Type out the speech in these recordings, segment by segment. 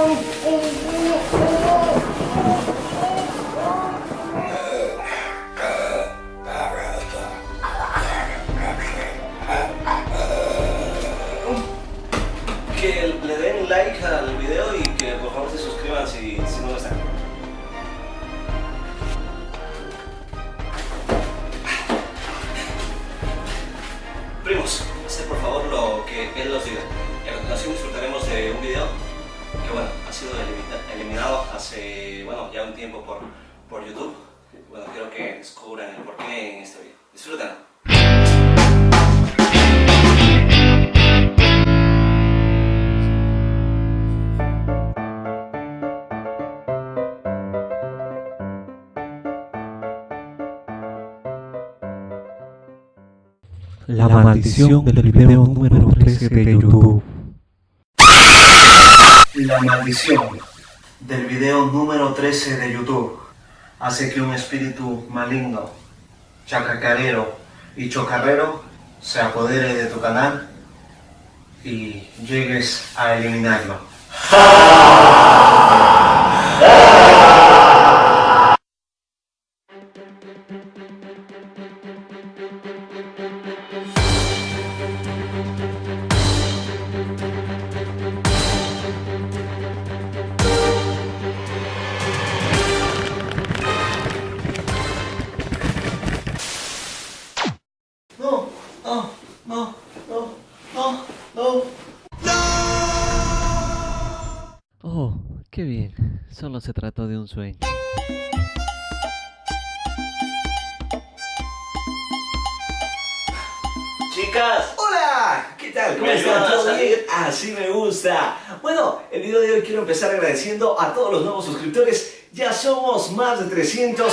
Whoa! Hace, bueno, ya un tiempo por, por YouTube. Bueno, quiero que descubran el porqué en este video. Disfrútenlo. La maldición del video número 13 de YouTube. La maldición del video número 13 de YouTube hace que un espíritu maligno, chacacarero y chocarrero se apodere de tu canal y llegues a eliminarlo. Oh, qué bien. Solo se trató de un sueño. Chicas, hola, ¿qué tal? ¿Cómo están? ¿Todo bien? Así me gusta. Bueno, el video de hoy quiero empezar agradeciendo a todos los nuevos suscriptores. Ya somos más de 300.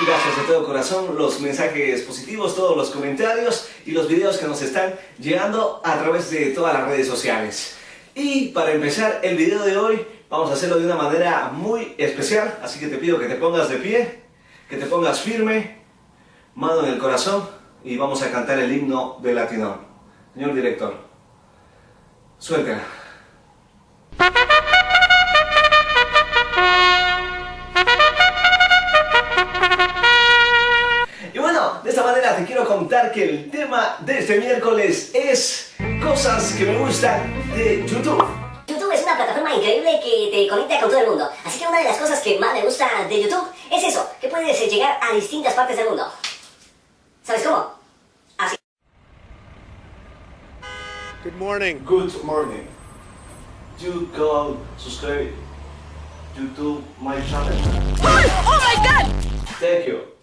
Y gracias de todo corazón los mensajes positivos, todos los comentarios y los videos que nos están llegando a través de todas las redes sociales. Y para empezar el video de hoy, vamos a hacerlo de una manera muy especial. Así que te pido que te pongas de pie, que te pongas firme, mano en el corazón y vamos a cantar el himno de Latino. Señor director, suéltela. Y bueno, de esta manera te quiero contar que el tema de este miércoles es cosas que me gustan de YouTube. YouTube es una plataforma increíble que te conecta con todo el mundo. Así que una de las cosas que más me gusta de YouTube es eso, que puedes llegar a distintas partes del mundo. ¿Sabes cómo? Good morning. Good morning. You go subscribe YouTube my channel. Oh my god! Thank you.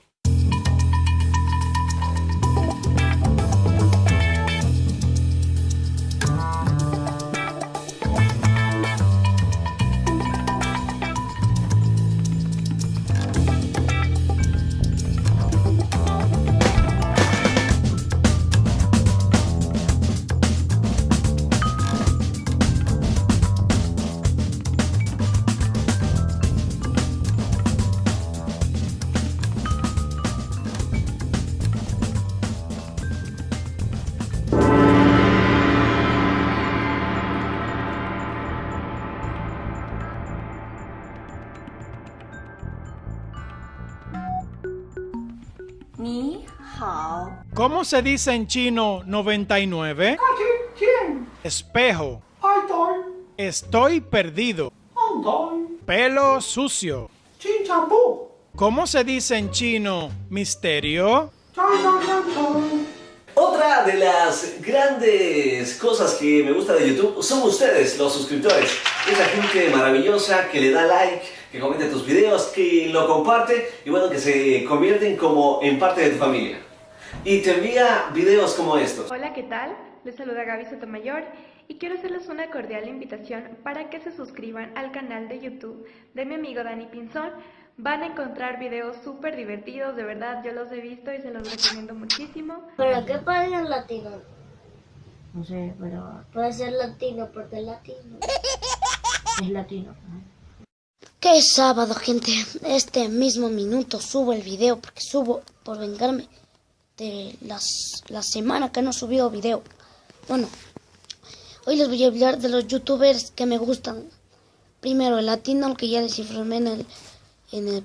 ¿Cómo se dice en chino 99? Espejo. Estoy perdido. Pelo sucio. ¿Cómo se dice en chino misterio? Otra de las grandes cosas que me gusta de YouTube son ustedes, los suscriptores. Esa gente maravillosa que le da like, que comenta tus videos, que lo comparte y bueno, que se convierten como en parte de tu familia. Y te envía videos como estos. Hola, ¿qué tal? Les saluda Gaby Sotomayor y quiero hacerles una cordial invitación para que se suscriban al canal de YouTube de mi amigo Dani Pinzón. Van a encontrar videos súper divertidos, de verdad, yo los he visto y se los recomiendo muchísimo. ¿Pero qué padre es latino? No sé, pero puede ser latino porque es latino. Es latino. Es sábado, gente. Este mismo minuto subo el video porque subo por vengarme de las, la semana que no he subido video. Bueno, hoy les voy a hablar de los youtubers que me gustan. Primero, el latino, que ya desinformé en el, en el,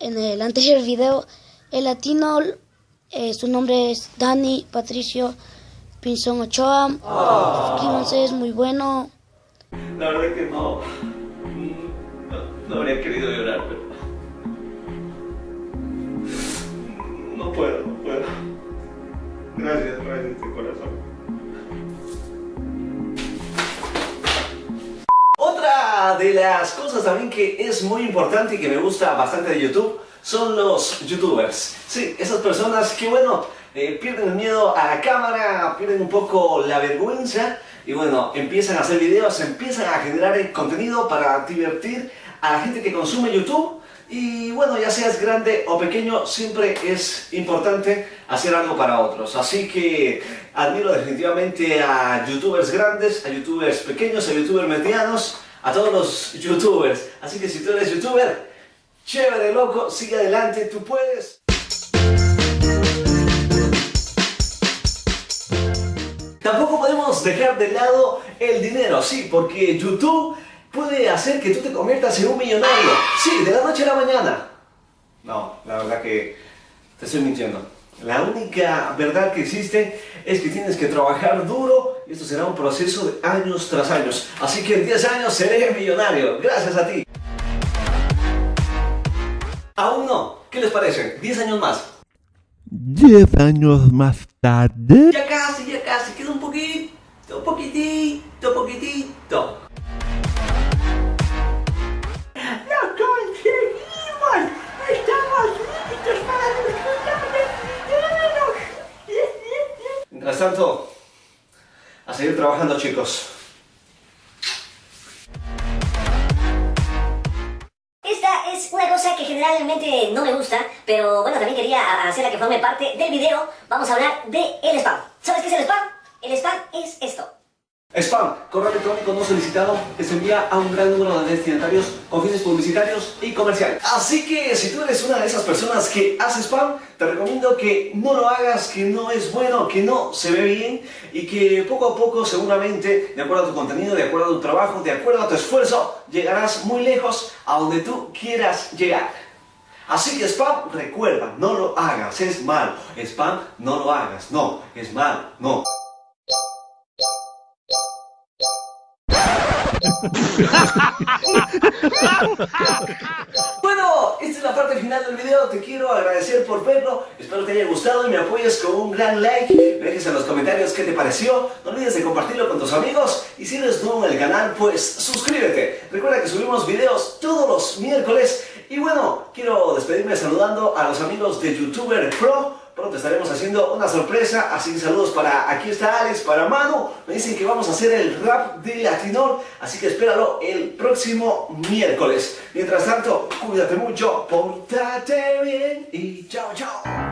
en el anterior video. El latino, eh, su nombre es Dani Patricio Pinzón Ochoa. Suscríbanse, es muy bueno. La verdad que no, no, no habría querido llorar, pero... No puedo, no puedo. Gracias, gracias de corazón. Otra de las cosas también que es muy importante y que me gusta bastante de YouTube son los youtubers. Sí, esas personas que bueno, eh, pierden el miedo a la cámara, pierden un poco la vergüenza y bueno, empiezan a hacer videos, empiezan a generar contenido para divertir a la gente que consume YouTube y bueno, ya seas grande o pequeño, siempre es importante hacer algo para otros. Así que admiro definitivamente a youtubers grandes, a youtubers pequeños, a youtubers medianos, a todos los youtubers. Así que si tú eres youtuber, chévere, loco, sigue adelante, tú puedes. Tampoco podemos dejar de lado el dinero, sí, porque YouTube puede hacer que tú te conviertas en un millonario. Sí, de la noche a la mañana. No, la verdad que te estoy mintiendo. La única verdad que existe es que tienes que trabajar duro y esto será un proceso de años tras años. Así que en 10 años seré millonario, gracias a ti. Aún no, ¿qué les parece? 10 años más. 10 años más tarde. Ya casi, ya casi, queda un poquito, un poquitito, poquitito. Tanto, a seguir trabajando chicos. Esta es una cosa que generalmente no me gusta, pero bueno, también quería hacerla que forme parte del video. Vamos a hablar de spam. ¿Sabes qué es el spam? El spam es esto. Spam, correo electrónico no solicitado que se envía a un gran número de destinatarios con fines publicitarios y comerciales. Así que si tú eres una de esas personas que hace spam, te recomiendo que no lo hagas, que no es bueno, que no se ve bien y que poco a poco seguramente, de acuerdo a tu contenido, de acuerdo a tu trabajo, de acuerdo a tu esfuerzo, llegarás muy lejos a donde tú quieras llegar. Así que spam, recuerda, no lo hagas, es malo. Spam, no lo hagas, no, es malo, no. bueno, esta es la parte final del video, te quiero agradecer por verlo, espero te haya gustado y me apoyes con un gran like, me dejes en los comentarios qué te pareció, no olvides de compartirlo con tus amigos. Y si eres nuevo en el canal, pues suscríbete. Recuerda que subimos videos todos los miércoles. Y bueno, quiero despedirme saludando a los amigos de YouTuber Pro, Pronto estaremos haciendo una sorpresa, así que saludos para, aquí está Alex, para Manu. Me dicen que vamos a hacer el rap de Latinor, así que espéralo el próximo miércoles. Mientras tanto, cuídate mucho, portate bien y chao, chao.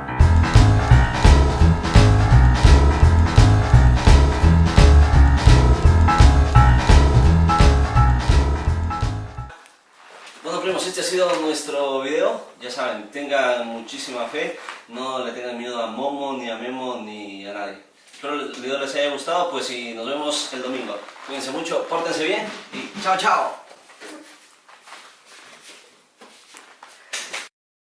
Bueno primos, este ha sido nuestro video, ya saben, tengan muchísima fe, no le tengan miedo a Momo, ni a Memo, ni a nadie. Espero el video les haya gustado, pues y nos vemos el domingo. Cuídense mucho, pórtense bien y chao chao.